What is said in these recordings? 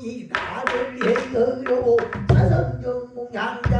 정이 나를 해으려고 사성정몽 양장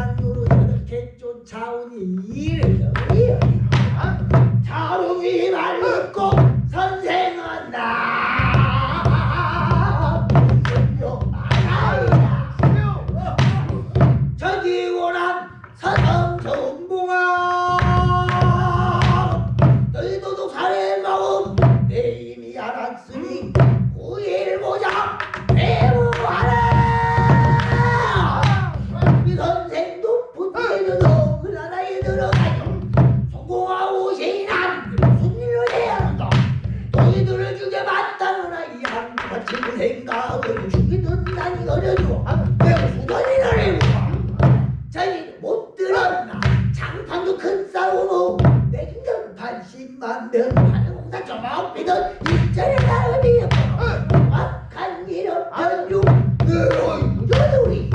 생각을 죽이는 난이 어려워 왜 수건이나 해보아 자기 못 들었나? 장판도 큰 싸움으로 냉전 80만 명 하는 공사 조목비던 일전의 나음이었고 악한 일은 변중 너희 부조들이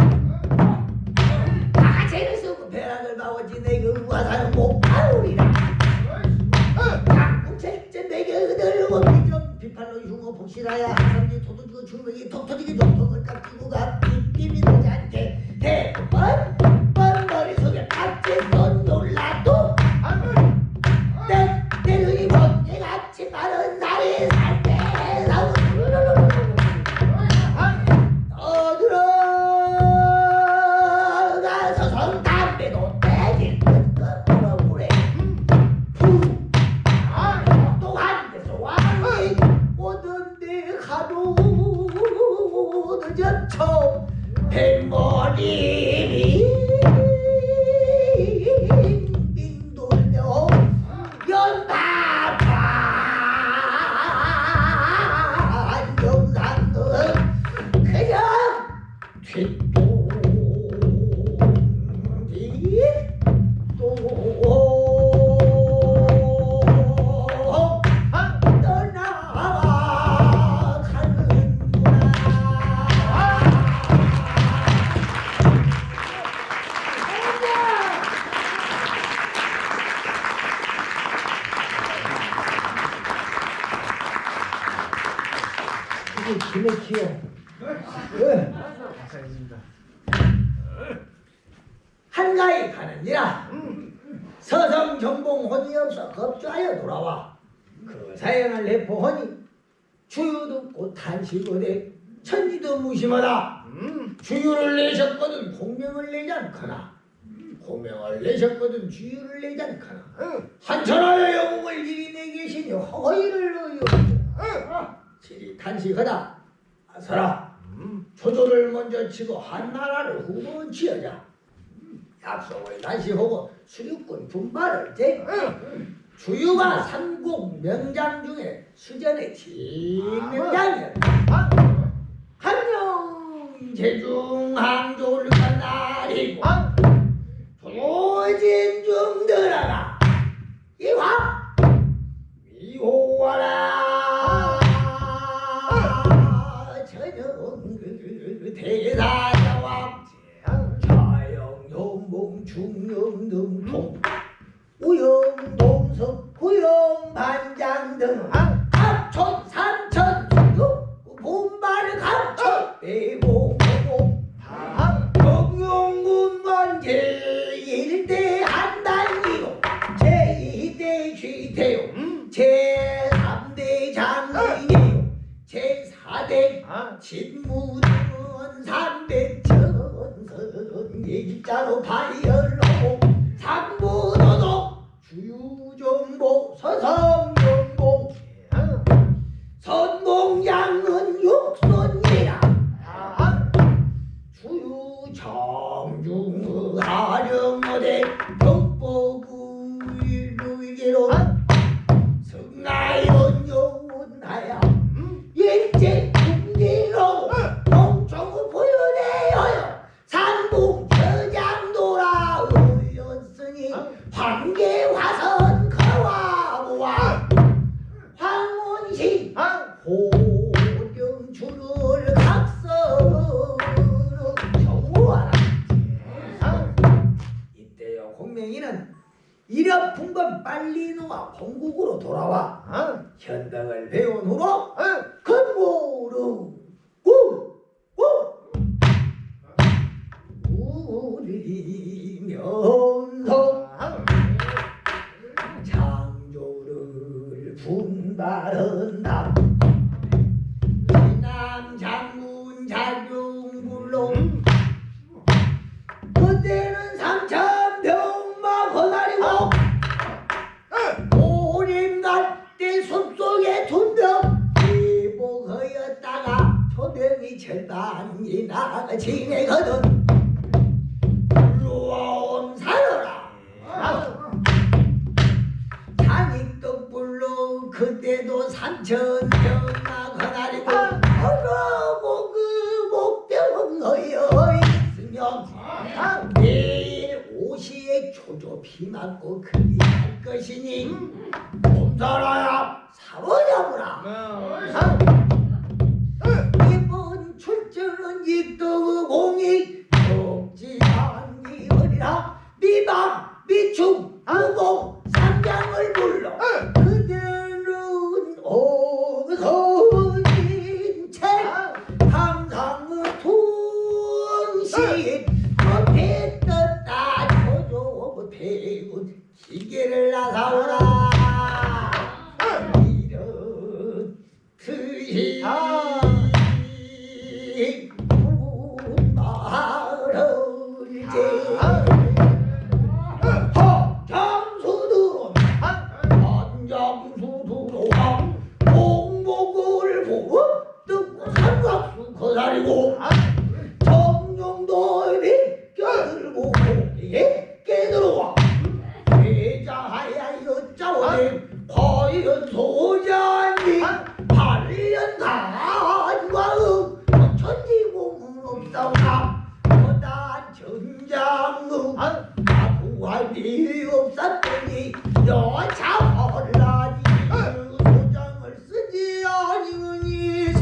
다같이를 쓰고 벼락을 마워지 내그 와사는 못 파우리라. 각국책제 내게 그들고 비정 비판로 흉어 복실하야 한가히 가느니라 서성 정봉 혼이 없어 겁주하여 돌아와 그 사연을 내포하니 주유 듣고 탄식하되 천지도 무심하다. 주유를 내셨거든 공명을 내지 않거나 공명을 내셨거든 주유를 내지 않거나 한천하여 영웅을 이리 내 계시니 허이를 의여 지리 탄식하다. 아서라 조조를 먼저 치고 한나라를 후보 지어자 다시 하고 수륙군 분발을 제 주유가 삼국 명장 중에 수전의 진명장이었다. 한영 제중 항조를 간 날이고 삼백천선 일자로 위아픈 건 빨리 놓아 본국으로 돌아와 어? 현당을 배운 후로 어? 건고루 우리 면성 창조를 분발한다 나가 지내거든 불러온 사러라 장익덕불로 그때도 삼천병마 거다리고 어서 뭐그 목병은 너여 있으면 내일 오시에 조조 피 맞고 그리 할 것이니 곰살아 통신 못해 떴다 조조 못해고 기계를 나사오라 말을 제 허장수들은 한장수 없사오나 어단 전장은 아구할이 없었더니 여자 혼란이 소장을 쓰지 아니니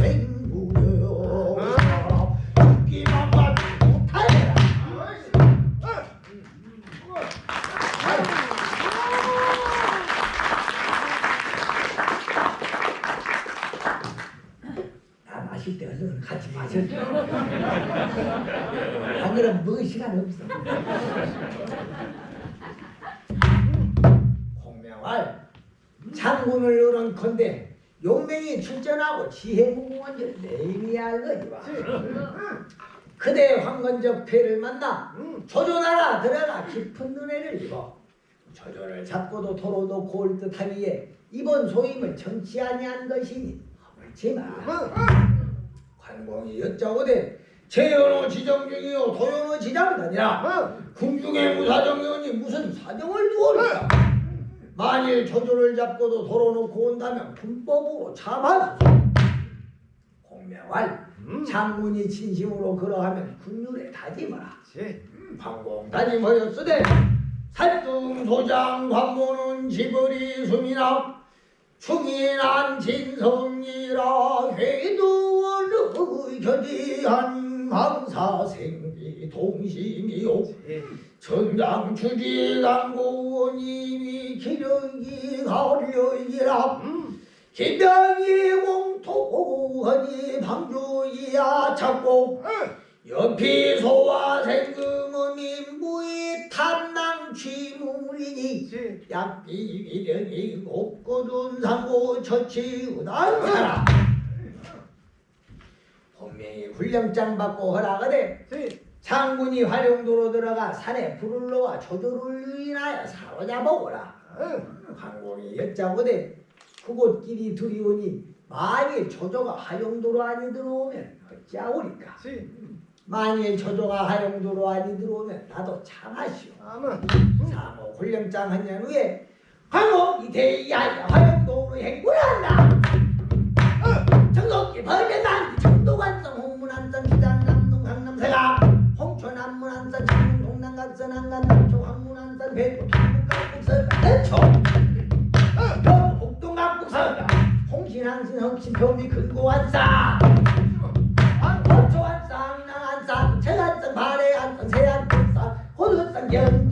죽기만 못하리라 마실 때 얼른 같이 마셔줘. 안 그러면 먹을 시간 없어. 홍명할 장군을 노는 건데 용맹이 출전하고 지혜무궁원절 내일이 알거니와 그대 황건적 패를 만나 조조나라 들어가 깊은 눈에를 입어 조조를 잡고도 도로 놓고 올 듯하기에 이번 소임을 정치 아니한 것이니 허물지마 관공이 여짜오되 재연호 지정 중이요 도연호 지장은 아니라 궁중의 무사정연이 무슨 사정을 두었을까 만일 조조를 잡고도 도로 놓고 온다면 군법으로 참하소서 공명할 장군이 진심으로 그러하면 군율에 다짐하라. 방공 다짐하였으되 살뚱 소장 관모는 지거리 숨이나 충인한 진성이라 회두원의 견디한 망사생기 동심이요. 전장 주지 강고원님이 기력이 가려이라. 기병이 공토하니 방주이야 찾고. 연피 소와 생금은 인 부의 탐낭 취물이니. 약비 미련이 곱고둔 상고 처치 의단사라 본명이 훈령장 받고 허락하되 장군이 활용도로 들어가 산에 불을 놓아 조조를 유인하여 사로잡아오라. 황공이 여짜고되 그곳 길이 두리오니 만일 조조가 하용도로 안이 들어오면 어찌하오리까? 만일 조조가 하용도로 안이 들어오면 나도 참하시오. 사모 훈령장 한년 후에 황공 이대야야 화영도로 행군한다 정곡기 벌레난 청도관성 홍문안성 기장 남동 강남세가. 홍천 안문안성 창릉 동남각선 안간 남초 황문안성 배구 동북각북서 대초. 경 북동각북서가 홍신항신 험신 표미 근고한사 황초한사 항낭한사 최한성 발해한성 세한성사 호두성 경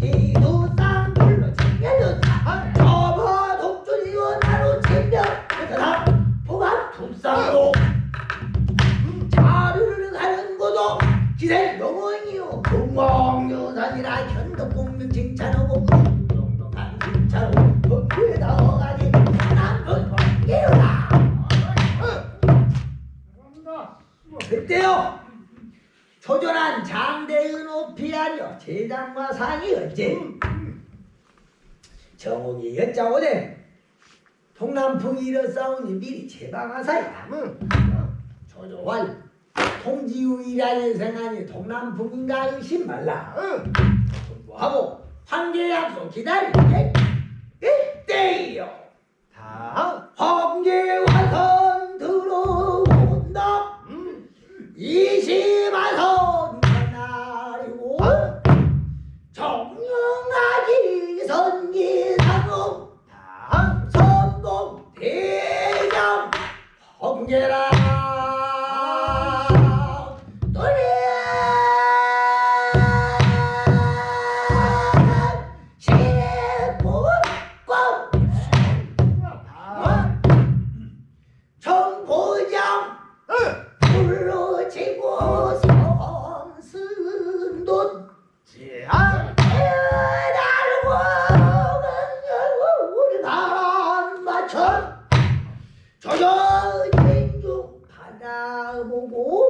기생 영원이요. 동왕여사 현덕공명 칭찬하고 동동한 칭찬하고 법규에다 어가지 남편 관계로다 그때요 초전한 장대의 높이 하려 제장과 상이 어째 정옥이 여짜오되 동남풍이 일어싸우니 미리 제방하사야. 조조왈 통지우이라는 생하니 동남풍인가 의심 말라. 공부하고 황제 약속 기다릴게. 이때요. 다음. 황제 와 公公